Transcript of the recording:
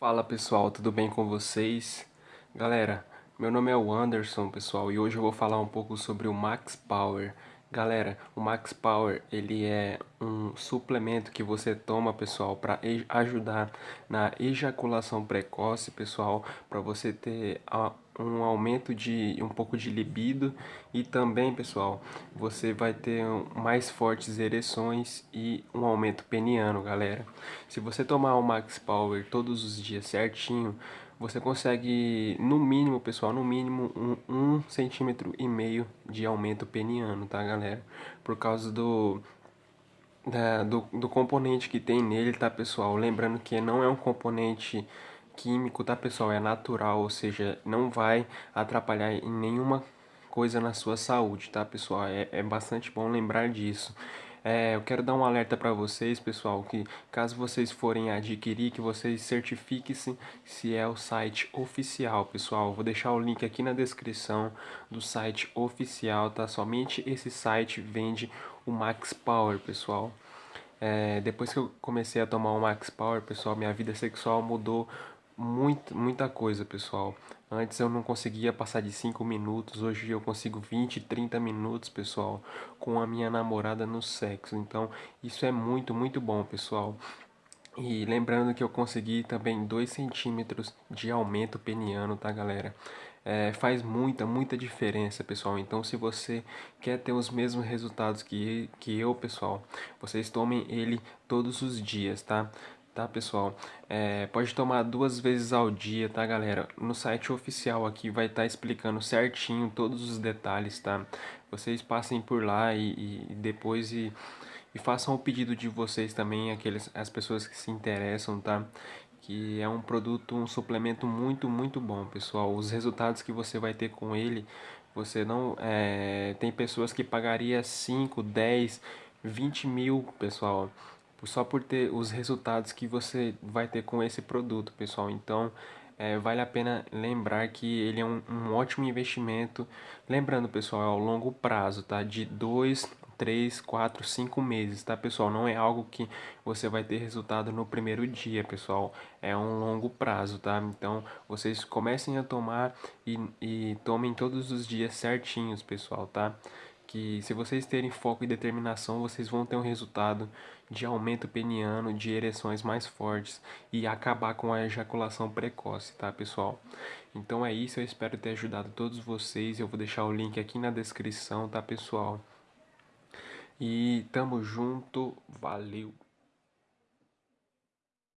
Fala pessoal, tudo bem com vocês? Galera, meu nome é o Anderson pessoal e hoje eu vou falar um pouco sobre o Max Power. Galera, o Max Power ele é um suplemento que você toma pessoal para ajudar na ejaculação precoce pessoal, para você ter um aumento de um pouco de libido e também pessoal você vai ter mais fortes ereções e um aumento peniano galera. Se você tomar o Max Power todos os dias certinho você consegue no mínimo pessoal no mínimo um, um centímetro e meio de aumento peniano tá galera? Por causa do da, do, do componente que tem nele tá pessoal lembrando que não é um componente químico, tá pessoal? É natural, ou seja, não vai atrapalhar em nenhuma coisa na sua saúde, tá pessoal? É, é bastante bom lembrar disso. É, eu quero dar um alerta para vocês, pessoal, que caso vocês forem adquirir, que vocês certifiquem-se se é o site oficial, pessoal. Vou deixar o link aqui na descrição do site oficial, tá? Somente esse site vende o Max Power, pessoal. É, depois que eu comecei a tomar o Max Power, pessoal, minha vida sexual mudou muito, muita coisa, pessoal. Antes eu não conseguia passar de 5 minutos, hoje eu consigo 20, 30 minutos, pessoal, com a minha namorada no sexo. Então, isso é muito, muito bom, pessoal. E lembrando que eu consegui também 2 centímetros de aumento peniano, tá, galera? É, faz muita, muita diferença, pessoal. Então, se você quer ter os mesmos resultados que, que eu, pessoal, vocês tomem ele todos os dias, tá? Tá pessoal? É, pode tomar duas vezes ao dia, tá galera? No site oficial aqui vai estar tá explicando certinho todos os detalhes, tá? Vocês passem por lá e, e depois e, e, façam o pedido de vocês também, aqueles, as pessoas que se interessam, tá? Que é um produto, um suplemento muito, muito bom, pessoal. Os resultados que você vai ter com ele, você não... É, tem pessoas que pagaria 5, 10, 20 mil, pessoal só por ter os resultados que você vai ter com esse produto, pessoal. Então, é, vale a pena lembrar que ele é um, um, ótimo investimento. Lembrando, pessoal, é ao longo prazo, tá? De 2, 3, 4, 5 meses, tá, pessoal? Não é algo que você vai ter resultado no primeiro dia, pessoal. É um longo prazo, tá? Então, vocês comecem a tomar e, e tomem todos os dias certinhos, pessoal, tá? Que se vocês terem foco e determinação, vocês vão ter um resultado de aumento peniano, de ereções mais fortes e acabar com a ejaculação precoce, tá pessoal? Então é isso, eu espero ter ajudado todos vocês, eu vou deixar o link aqui na descrição, tá pessoal? E tamo junto, valeu!